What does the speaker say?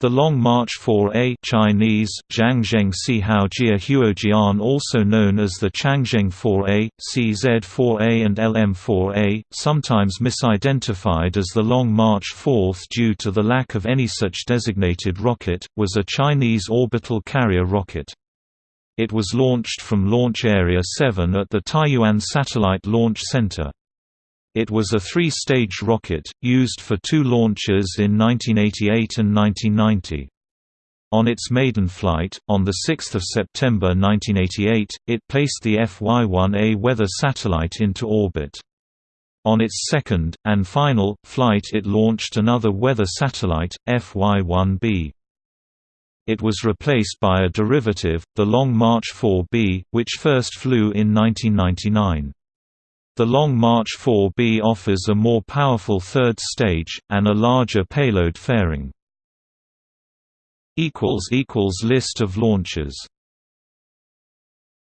The Long March 4A Chinese, Changzheng Sihaojia Huojian also known as the Changzheng 4A, CZ-4A and LM-4A, sometimes misidentified as the Long March 4 due to the lack of any such designated rocket, was a Chinese orbital carrier rocket. It was launched from Launch Area 7 at the Taiyuan Satellite Launch Center. It was a three-stage rocket, used for two launches in 1988 and 1990. On its maiden flight, on 6 September 1988, it placed the FY-1A weather satellite into orbit. On its second, and final, flight it launched another weather satellite, FY-1B. It was replaced by a derivative, the Long March 4B, which first flew in 1999. The Long March 4B offers a more powerful third stage, and a larger payload fairing. List of launches